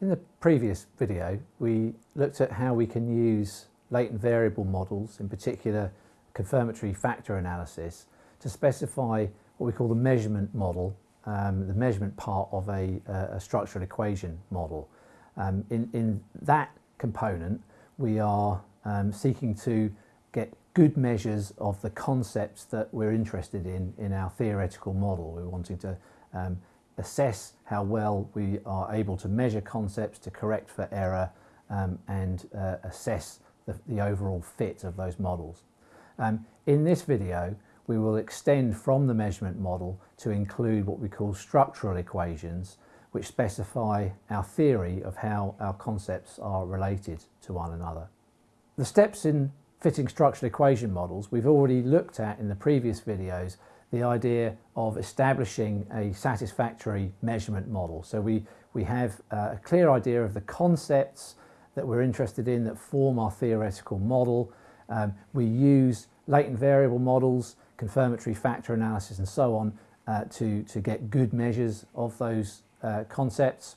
In the previous video we looked at how we can use latent variable models, in particular confirmatory factor analysis, to specify what we call the measurement model, um, the measurement part of a, a structural equation model. Um, in, in that component we are um, seeking to get good measures of the concepts that we're interested in in our theoretical model. We're wanting to um, assess how well we are able to measure concepts to correct for error um, and uh, assess the, the, overall fit of those models. Um, in this video we will extend from the measurement model to include what we call structural equations which specify our theory of how our concepts are related to one another. The steps in fitting structural equation models we've already looked at in the previous videos the idea of establishing a satisfactory measurement model. So we, we have uh, a clear idea of the concepts that we're interested in that form our theoretical model. Um, we use latent variable models, confirmatory factor analysis and so on uh, to, to get good measures of those uh, concepts.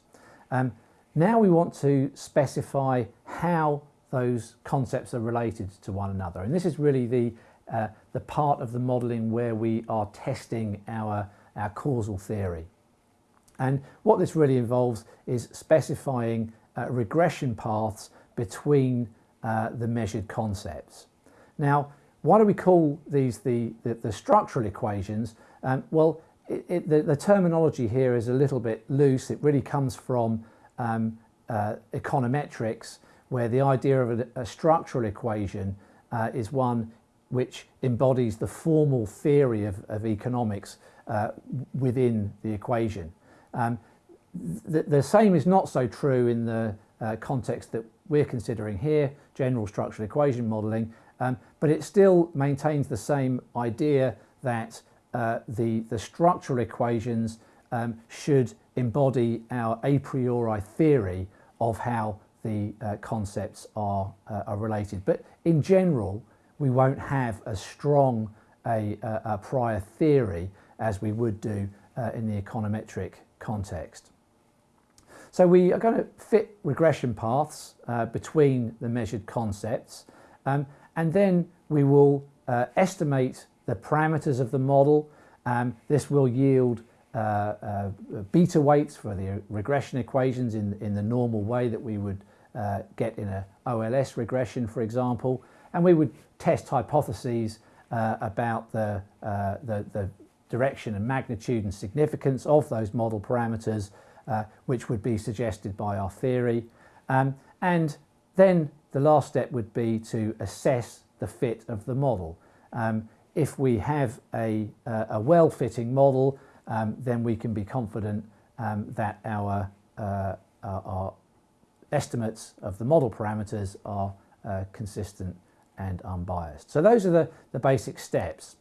Um, now we want to specify how those concepts are related to one another and this is really the uh, the part of the modelling where we are testing our, our causal theory. And what this really involves is specifying uh, regression paths between uh, the measured concepts. Now, why do we call these the, the, the structural equations? Um, well, it, it, the, the, terminology here is a little bit loose. It really comes from um, uh, econometrics, where the idea of a, a structural equation uh, is one which embodies the formal theory of, of economics uh, within the equation. Um, the, the, same is not so true in the uh, context that we're considering here, general structural equation modelling, um, but it still maintains the same idea that uh, the, the structural equations um, should embody our a priori theory of how the uh, concepts are, uh, are related. But in general, we won't have as strong a, a, a prior theory as we would do uh, in the econometric context. So we are going to fit regression paths uh, between the measured concepts um, and then we will uh, estimate the parameters of the model. Um, this will yield uh, uh, beta weights for the regression equations in, in the normal way that we would uh, get in a OLS regression, for example and we would test hypotheses uh, about the, uh, the, the, direction and magnitude and significance of those model parameters uh, which would be suggested by our theory. Um, and then the last step would be to assess the fit of the model. Um, if we have a, a well-fitting model, um, then we can be confident um, that our, uh, our, estimates of the model parameters are uh, consistent and unbiased. So those are the, the basic steps.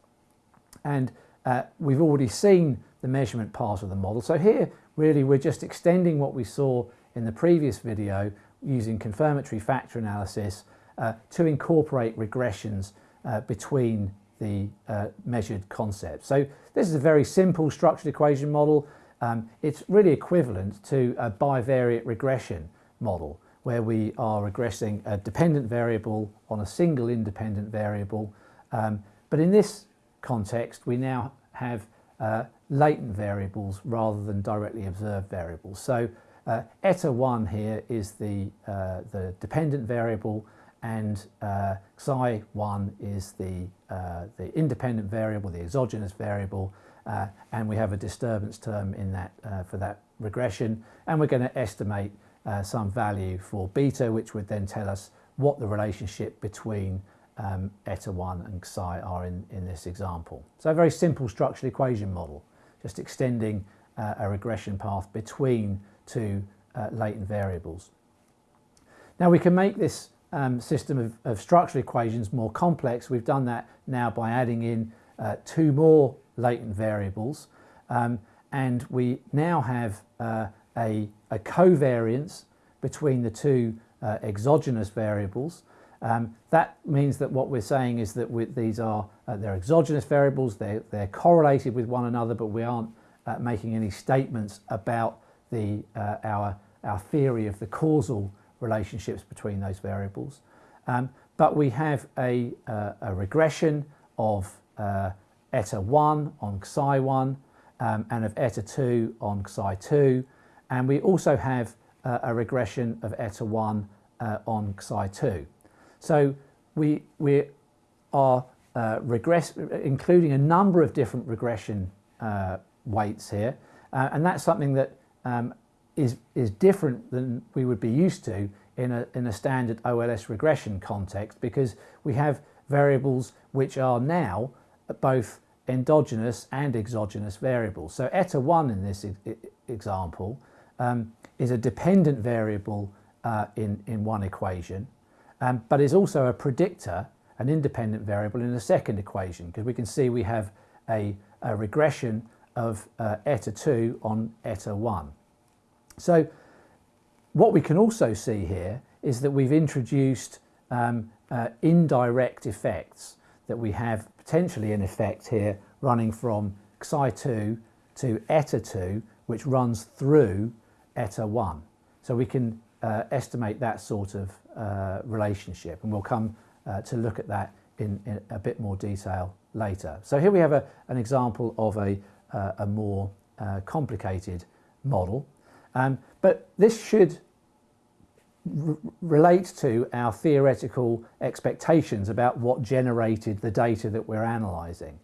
And uh, we've already seen the measurement part of the model. So here, really, we're just extending what we saw in the previous video using confirmatory factor analysis uh, to incorporate regressions uh, between the uh, measured concepts. So this is a very simple structured equation model. Um, it's really equivalent to a bivariate regression model where we are regressing a dependent variable on a single independent variable. Um, but in this context, we now have uh, latent variables rather than directly observed variables. So uh, eta 1 here is the, uh, the dependent variable and uh, xi 1 is the, uh, the independent variable, the exogenous variable, uh, and we have a disturbance term in that for that regression, and we're going to estimate uh, some value for beta, which would then tell us what the relationship between um, eta 1 and psi are in, in this example. So a very simple structural equation model, just extending uh, a regression path between two uh, latent variables. Now we can make this um, system of, of, structural equations more complex. We've done that now by adding in uh, two more latent variables um, and we now have uh, a, a covariance between the two uh, exogenous variables. Um, that means that what we're saying is that these are uh, they're exogenous variables, they're, they're correlated with one another, but we aren't uh, making any statements about the, uh, our our theory of the causal relationships between those variables. Um, but we have a, uh, a regression of uh, eta 1 on xi 1 um, and of eta 2 on xi 2 and we also have uh, a regression of eta 1 uh, on xi 2. So we, we are uh, regress including a number of different regression uh, weights here uh, and that's something that um, is is different than we would be used to in a, in a standard OLS regression context because we have variables which are now both endogenous and exogenous variables. So eta 1 in this e example um, is a dependent variable uh, in, in one equation, um, but is also a predictor, an independent variable in the second equation, because we can see we have a, a regression of uh, eta 2 on eta 1. So what we can also see here is that we've introduced um, uh, indirect effects that we have potentially an effect here running from xi2 to eta2 which runs through eta1. So we can uh, estimate that sort of uh, relationship and we'll come uh, to look at that in, in, a bit more detail later. So here we have a, an example of a, uh, a more uh, complicated model um, but this should relate to our theoretical expectations about what generated the data that we're analysing.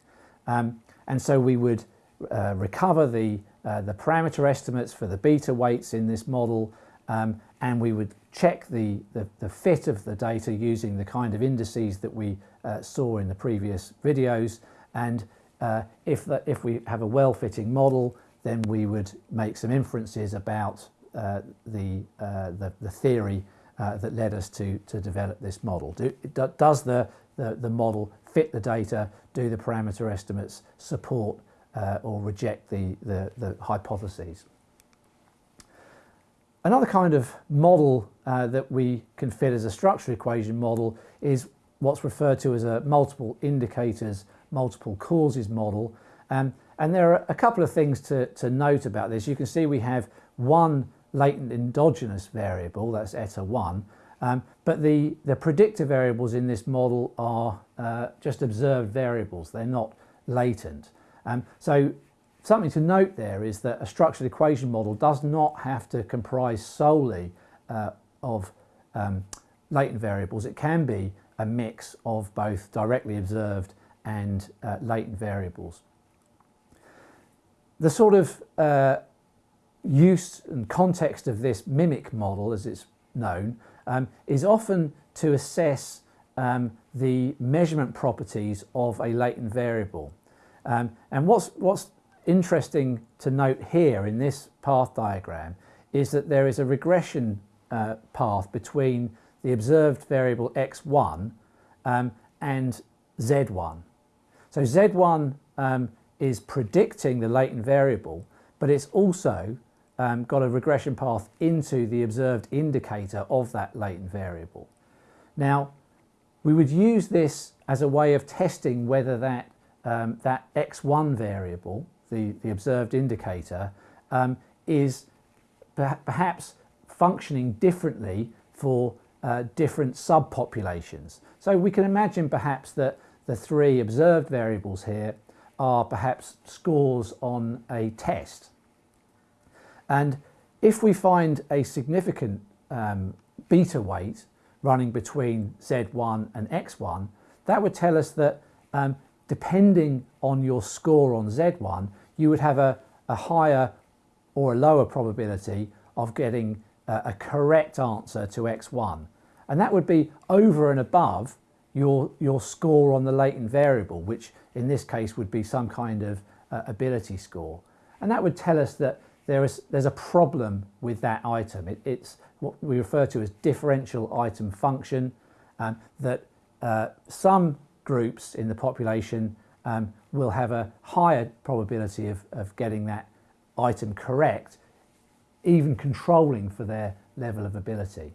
Um, and so we would uh, recover the, uh, the parameter estimates for the beta weights in this model um, and we would check the, the, the, fit of the data using the kind of indices that we uh, saw in the previous videos and uh, if, if we have a well-fitting model then we would make some inferences about uh, the, uh, the, the, theory that led us to, to develop this model. Do, does the, the, the, model fit the data? Do the parameter estimates support uh, or reject the, the, the, hypotheses? Another kind of model uh, that we can fit as a structure equation model is what's referred to as a multiple indicators, multiple causes model. Um, and there are a couple of things to, to note about this. You can see we have one latent endogenous variable, that's eta 1, um, but the, the predictor variables in this model are uh, just observed variables, they're not latent. Um, so something to note there is that a structured equation model does not have to comprise solely uh, of um, latent variables. It can be a mix of both directly observed and uh, latent variables. The sort of uh, use and context of this mimic model, as it's known, um, is often to assess um, the measurement properties of a latent variable. Um, and what's, what's interesting to note here in this path diagram is that there is a regression uh, path between the observed variable x1 um, and z1. So z1 um, is predicting the latent variable, but it's also um, got a regression path into the observed indicator of that latent variable. Now, we would use this as a way of testing whether that, um, that x1 variable, the, the observed indicator, um, is perhaps functioning differently for uh, different subpopulations. So we can imagine perhaps that the three observed variables here are perhaps scores on a test. And if we find a significant um, beta weight running between Z1 and X1, that would tell us that um, depending on your score on Z1, you would have a, a higher or a lower probability of getting a, a correct answer to X1. And that would be over and above your, your score on the latent variable, which in this case would be some kind of uh, ability score. And that would tell us that there is, there's a problem with that item. It, it's what we refer to as differential item function, um, that uh, some groups in the population um, will have a higher probability of, of getting that item correct, even controlling for their level of ability.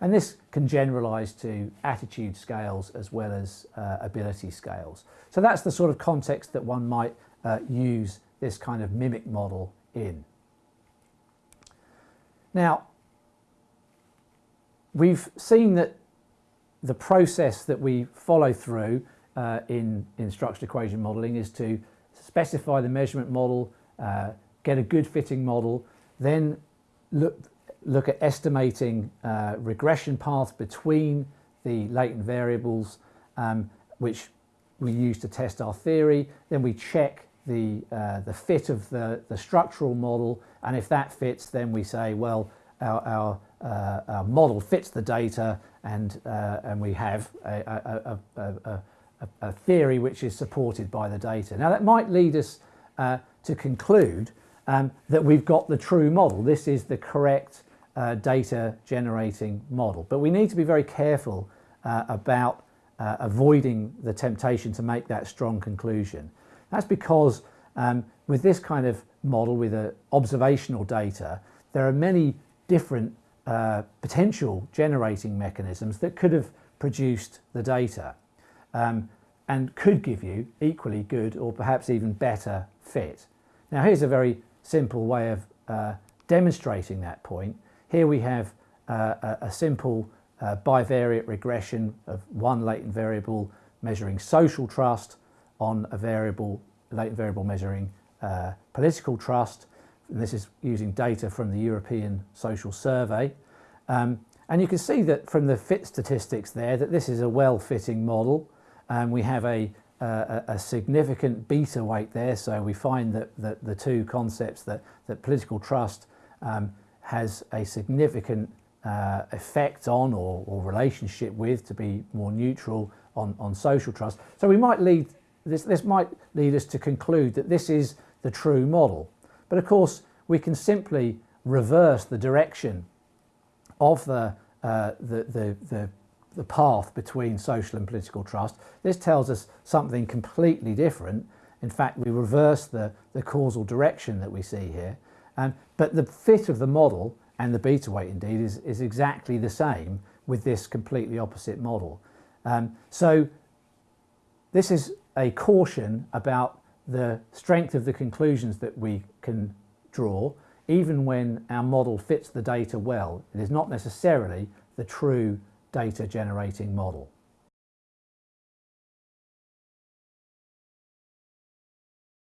And this can generalize to attitude scales as well as uh, ability scales. So that's the sort of context that one might uh, use this kind of mimic model in. Now, we've seen that the process that we follow through uh, in, in structured equation modelling is to specify the measurement model, uh, get a good fitting model, then look, look at estimating uh, regression paths between the latent variables, um, which we use to test our theory. Then we check the, uh, the fit of the, the structural model, and if that fits, then we say, well, our, our, uh, our model fits the data, and, uh, and we have a, a, a, a, theory which is supported by the data. Now that might lead us uh, to conclude um, that we've got the true model. This is the correct uh, data generating model. But we need to be very careful uh, about uh, avoiding the temptation to make that strong conclusion. That's because um, with this kind of model with observational data, there are many different uh, potential generating mechanisms that could have produced the data um, and could give you equally good or perhaps even better fit. Now here's a very simple way of uh, demonstrating that point. Here we have uh, a, a, simple uh, bivariate regression of one latent variable measuring social trust on a variable latent variable measuring uh, political trust. And this is using data from the European Social Survey. Um, and you can see that from the fit statistics there that this is a well-fitting model. And we have a, a, a, significant beta weight there. So we find that, that the two concepts that, that political trust um, has a significant uh, effect on or, or, relationship with to be more neutral on, on social trust. So we might lead, this, this might lead us to conclude that this is the true model. But of course, we can simply reverse the direction of the, uh, the, the, the the path between social and political trust. This tells us something completely different. In fact, we reverse the, the causal direction that we see here. Um, but the fit of the model, and the beta weight indeed, is, is exactly the same with this completely opposite model. Um, so this is a caution about the strength of the conclusions that we can draw, even when our model fits the data well. It is not necessarily the true data generating model.